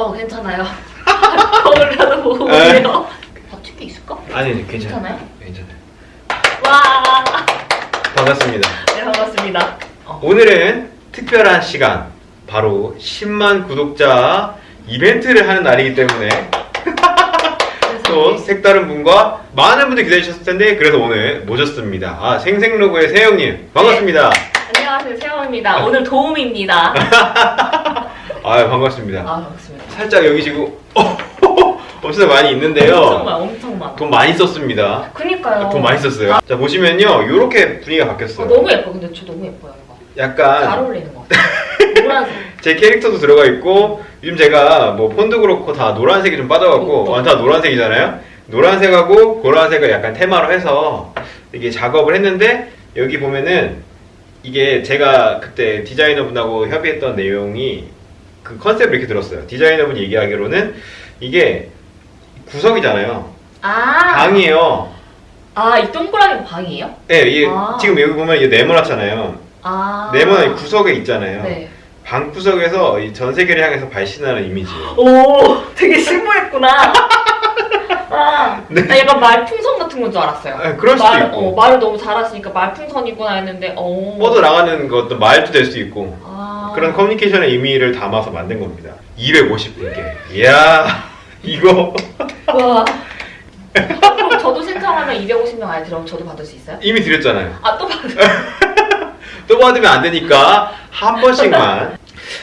어 괜찮아요. 거울이라도 보고 에. 오세요. 버틸 게 있을까? 아니, 아니 괜찮아요. 괜찮아요? 괜찮아요. 와. 반갑습니다. 네 반갑습니다. 어. 오늘은 특별한 시간, 바로 10만 구독자 이벤트를 하는 날이기 때문에 또 색다른 분과 많은 분들 기다리셨을 텐데 그래서 오늘 모셨습니다. 아, 생생로그의 세영님 반갑습니다. 안녕하세요 세영입니다. 오늘 도움입니다. 아, 반갑습니다. 아 반갑습니다. 살짝 여기 지금 어, 엄청 많이 엄청 있는데요. 많아 엄청 많아. 돈 많이 썼습니다. 그니까요. 돈 많이 썼어요. 자 보시면요, 이렇게 분위기가 어, 바뀌었어요. 너무 예뻐. 근데 저 너무 예뻐요 이거. 잘 약간 어울리는 것 같아. 노란색. 제 캐릭터도 들어가 있고 요즘 제가 뭐 폰도 그렇고 다 노란색이 좀 빠져갖고 어, 어. 아, 다 노란색이잖아요. 노란색하고 보라색을 약간 테마로 해서 이게 작업을 했는데 여기 보면은 이게 제가 그때 디자이너 분하고 협의했던 내용이 그 컨셉을 이렇게 들었어요. 디자이너 분이 얘기하기로는 이게 구석이잖아요. 아. 방이에요. 아 이 동그라미 방이에요? 네, 이게 아. 지금 여기 보면 이게 네모나잖아요. 아. 네모난 이 구석에 있잖아요. 네. 방 구석에서 이 전 세계를 향해서 발신하는 이미지예요. 오, 되게 심오했구나. 아, 네. 나 약간 말풍선 같은 건 줄 알았어요. 아, 그럴 수도 말, 있고. 어, 말을 너무 잘하시니까 말풍선이구나 했는데, 어. 뻗어 나가는 것도 말도 될 수 있고 아. 그런 커뮤니케이션의 의미를 담아서 만든 겁니다. 250분께. 이야 이거 와. 그럼 저도 신청하면 250명 안에 들어오면 저도 받을 수 있어요? 이미 드렸잖아요. 아, 또 받을 또 받으면 안 되니까 한 번씩만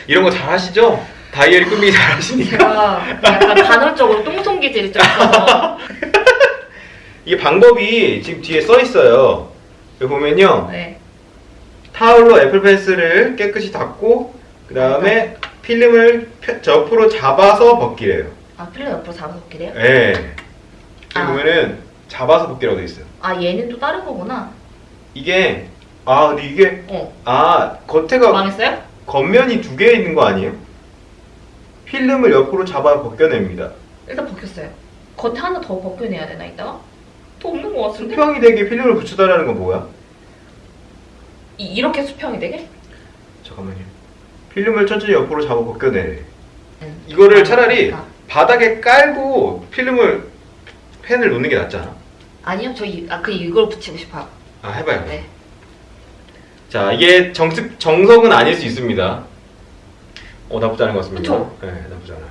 이런 거 잘 하시죠? 다이어리 꾸미기 잘 하시니까 제가 약간 간헐적으로 똥손 기질이 좀 있어서. 이게 방법이 지금 뒤에 써 있어요. 여기 보면요 네. 타올로 애플 펜슬을 깨끗이 닦고 그 다음에 필름을 펴- 옆으로 잡아서 벗기래요. 아, 필름 옆으로 잡아서? 예. 여기 아. 보면은 잡아서 벗기라고 돼 있어요. 아, 얘는 또 다른 거구나. 이게 아 근데 이게 어. 아 겉에가 망했어요? 겉면이 두 개 있는 거 아니에요? 필름을 옆으로 잡아 벗겨냅니다. 일단 벗겼어요. 겉에 하나 더 벗겨내야 되나, 이따가? 더 없는 거 같은데? 수평이 되게 필름을 붙여달라는 건 뭐야? 이, 이렇게 수평이 되게? 잠깐만요. 필름을 천천히 옆으로 잡아 벗겨내래. 응. 이거를 차라리 그러니까. 바닥에 깔고 필름을 펜을 놓는 게 낫지 않아? 아니요, 저 이, 아, 그 이걸 붙이고 싶어요. 아 해봐요. 네. 자 이게 정식 정석은 아닐 수 있습니다. 어 나쁘지 않은 것 같습니다. 그쵸? 네 나쁘지 않아요.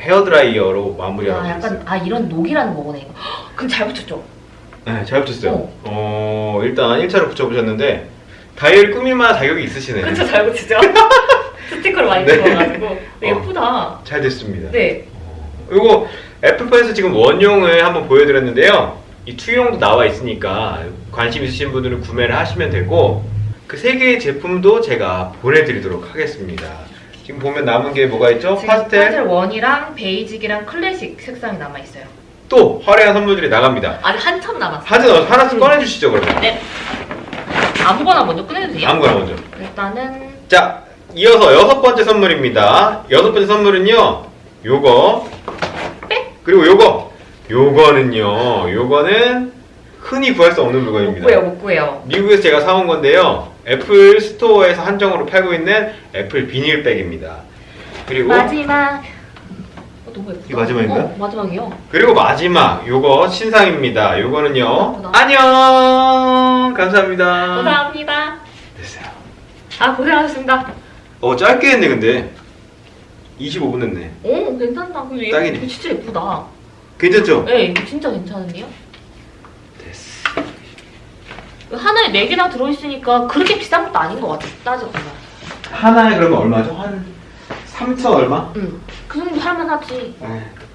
헤어 드라이어로 마무리하고 아, 약간, 있어요. 아, 이런 녹이라는 거구나, 이거. 헉, 근데 잘 붙였죠? 네, 잘 붙였어요. 어. 어, 일단 1차로 붙여보셨는데 다이어리 꾸밀만한 자격이 있으시네. 그쵸, 잘 붙이죠? 스티커를 많이 네. 찍어가지고. 예쁘다. 잘 됐습니다. 네. 그리고 애플펜슬 지금 one용을 한번 보여드렸는데요. 이 two용도 나와 있으니까 관심 있으신 분들은 구매를 하시면 되고 그 세 개의 제품도 제가 보내드리도록 하겠습니다. 지금 보면 남은 게 뭐가 있죠? 파스텔 파스텔 원이랑 베이직이랑 클래식 색상이 남아 있어요. 또 화려한 선물들이 나갑니다. 아직 한참 남았어요. 어, 하나씩 음. 꺼내주시죠 그러면. 네. 아무거나 먼저 꺼내도 돼요? 아무거나 먼저. 일단은 자, 이어서 여섯 번째 선물입니다. 여섯 번째 선물은요, 요거. 그리고 요거. 요거는요, 요거는 흔히 구할 수 없는 못 물건입니다. 구해요, 못 구해요. 미국에서 제가 사온 건데요. 애플 스토어에서 한정으로 팔고 있는 애플 비닐백입니다. 그리고 마지막. 어, 너무 예쁘다. 이 마지막인가요? 어, 마지막이요. 그리고 마지막 요거 신상입니다. 요거는요. 예쁘다. 안녕. 감사합니다. 감사합니다. 됐어요. 아, 고생하셨습니다. 어 짧게 했네 근데 25분 했네. 오, 괜찮다. 얘- 딱이네. 이거 진짜 예쁘다. 괜찮죠? 네, 이거 진짜 괜찮은데요? 됐어. 하나에 4개나 들어있으니까 그렇게 비싼 것도 아닌 것 같아. 따져보면. 하나에 그러면 얼마죠? 한 3천 얼마? 응. 그 정도 할만하지. 에